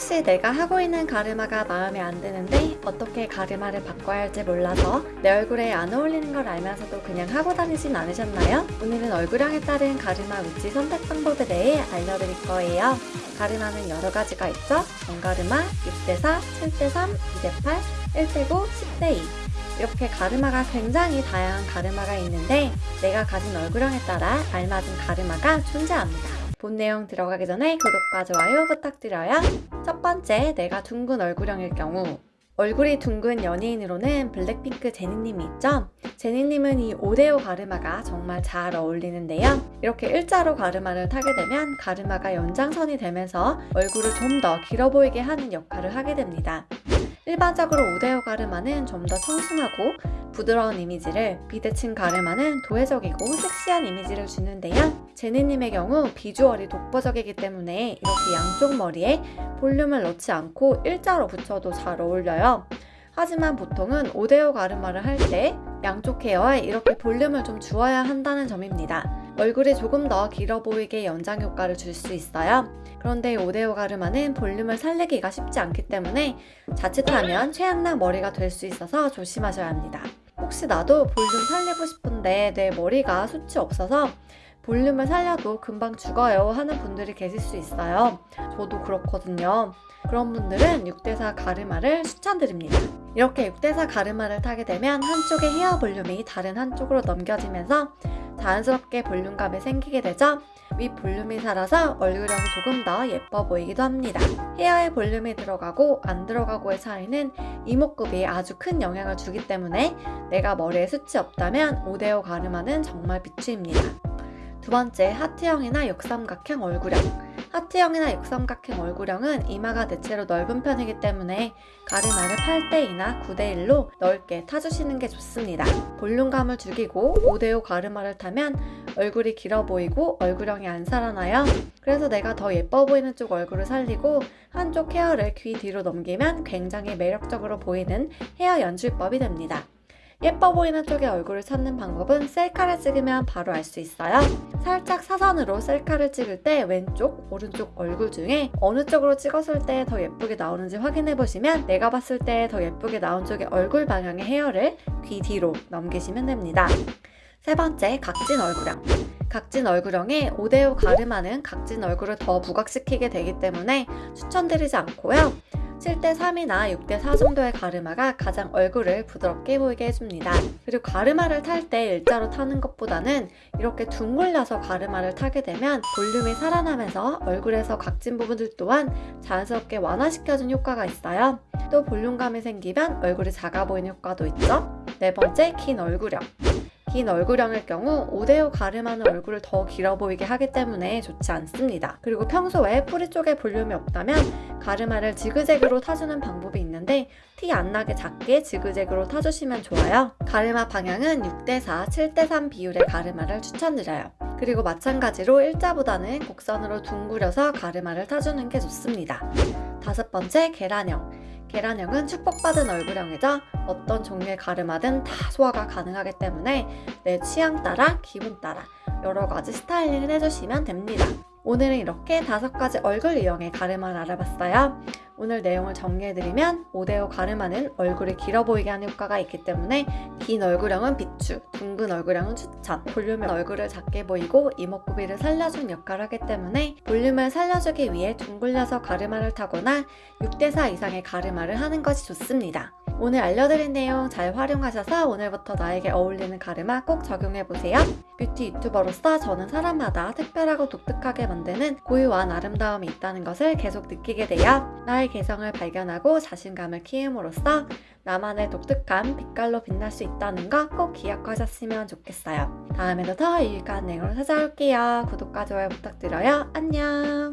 혹시 내가 하고 있는 가르마가 마음에 안 드는데 어떻게 가르마를 바꿔야 할지 몰라서 내 얼굴에 안 어울리는 걸 알면서도 그냥 하고 다니진 않으셨나요? 오늘은 얼굴형에 따른 가르마 위치 선택 방법에 대해 알려드릴 거예요. 가르마는 여러 가지가 있죠? 원가르마, 6대4, 7대3, 2대8, 1대9, 10대2 이렇게 가르마가 굉장히 다양한 가르마가 있는데 내가 가진 얼굴형에 따라 알맞은 가르마가 존재합니다. 본 내용 들어가기 전에 구독과 좋아요 부탁드려요. 첫 번째, 내가 둥근 얼굴형일 경우 얼굴이 둥근 연예인으로는 블랙핑크 제니님이 있죠? 제니님은 이 오데오 가르마가 정말 잘 어울리는데요. 이렇게 일자로 가르마를 타게 되면 가르마가 연장선이 되면서 얼굴을 좀 더 길어 보이게 하는 역할을 하게 됩니다. 일반적으로 오데오 가르마는 좀 더 청순하고 부드러운 이미지를 비대칭 가르마는 도회적이고 섹시한 이미지를 주는데요. 제니님의 경우 비주얼이 독보적이기 때문에 이렇게 양쪽 머리에 볼륨을 넣지 않고 일자로 붙여도 잘 어울려요. 하지만 보통은 오데오 가르마를 할 때 양쪽 헤어에 이렇게 볼륨을 좀 주어야 한다는 점입니다. 얼굴이 조금 더 길어 보이게 연장 효과를 줄 수 있어요. 그런데 오데오 가르마는 볼륨을 살리기가 쉽지 않기 때문에 자칫하면 최양락 머리가 될 수 있어서 조심하셔야 합니다. 혹시 나도 볼륨 살리고 싶은데 내 머리가 숱이 없어서 볼륨을 살려도 금방 죽어요 하는 분들이 계실 수 있어요. 저도 그렇거든요. 그런 분들은 6대4 가르마를 추천드립니다. 이렇게 6대4 가르마를 타게 되면 한쪽의 헤어 볼륨이 다른 한쪽으로 넘겨지면서 자연스럽게 볼륨감이 생기게 되죠. 윗 볼륨이 살아서 얼굴형이 조금 더 예뻐 보이기도 합니다. 헤어에 볼륨이 들어가고 안 들어가고의 차이는 이목구비에 아주 큰 영향을 주기 때문에 내가 머리에 숱이 없다면 오데오 가르마는 정말 비추입니다. 두 번째, 하트형이나 역삼각형 얼굴형 하트형이나 육삼각형 얼굴형은 이마가 대체로 넓은 편이기 때문에 가르마를 8대2나 9대1로 넓게 타주시는 게 좋습니다. 볼륨감을 죽이고 5대5 가르마를 타면 얼굴이 길어 보이고 얼굴형이 안 살아나요. 그래서 내가 더 예뻐 보이는 쪽 얼굴을 살리고 한쪽 헤어를 귀 뒤로 넘기면 굉장히 매력적으로 보이는 헤어 연출법이 됩니다. 예뻐 보이는 쪽의 얼굴을 찾는 방법은 셀카를 찍으면 바로 알 수 있어요. 살짝 사선으로 셀카를 찍을 때 왼쪽, 오른쪽 얼굴 중에 어느 쪽으로 찍었을 때 더 예쁘게 나오는지 확인해 보시면 내가 봤을 때 더 예쁘게 나온 쪽의 얼굴 방향의 헤어를 귀 뒤로 넘기시면 됩니다. 세 번째, 각진 얼굴형. 각진 얼굴형의 5대5 가르마는 각진 얼굴을 더 부각시키게 되기 때문에 추천드리지 않고요. 7대 3이나 6대 4 정도의 가르마가 가장 얼굴을 부드럽게 보이게 해줍니다. 그리고 가르마를 탈 때 일자로 타는 것보다는 이렇게 둥글려서 가르마를 타게 되면 볼륨이 살아나면서 얼굴에서 각진 부분들 또한 자연스럽게 완화시켜준 효과가 있어요. 또 볼륨감이 생기면 얼굴이 작아 보이는 효과도 있죠. 네 번째, 긴 얼굴형. 긴 얼굴형일 경우 5대5 가름하는 얼굴을 더 길어 보이게 하기 때문에 좋지 않습니다. 그리고 평소에 뿌리 쪽에 볼륨이 없다면 가르마를 지그재그로 타주는 방법이 있는데 티 안 나게 작게 지그재그로 타주시면 좋아요. 가르마 방향은 6대4, 7대3 비율의 가르마를 추천드려요. 그리고 마찬가지로 일자보다는 곡선으로 둥그려서 가르마를 타주는 게 좋습니다. 다섯 번째, 계란형. 계란형은 축복받은 얼굴형이죠. 어떤 종류의 가르마든 다 소화가 가능하기 때문에 내 취향 따라 기분 따라 여러 가지 스타일링을 해주시면 됩니다. 오늘은 이렇게 다섯 가지 얼굴 유형의 가르마를 알아봤어요. 오늘 내용을 정리해드리면 오데오 가르마는 얼굴이 길어 보이게 하는 효과가 있기 때문에 긴 얼굴형은 비추, 둥근 얼굴형은 추천, 볼륨의 얼굴을 작게 보이고 이목구비를 살려준 역할을 하기 때문에 볼륨을 살려주기 위해 둥글려서 가르마를 타거나 6대4 이상의 가르마를 하는 것이 좋습니다. 오늘 알려드린 내용 잘 활용하셔서 오늘부터 나에게 어울리는 가르마 꼭 적용해보세요. 뷰티 유튜버로서 저는 사람마다 특별하고 독특하게 만드는 고유한 아름다움이 있다는 것을 계속 느끼게 되어 나의 개성을 발견하고 자신감을 키움으로써 나만의 독특한 빛깔로 빛날 수 있다는 거 꼭 기억하셨으면 좋겠어요. 다음에도 더 유익한 내용으로 찾아올게요. 구독과 좋아요 부탁드려요. 안녕!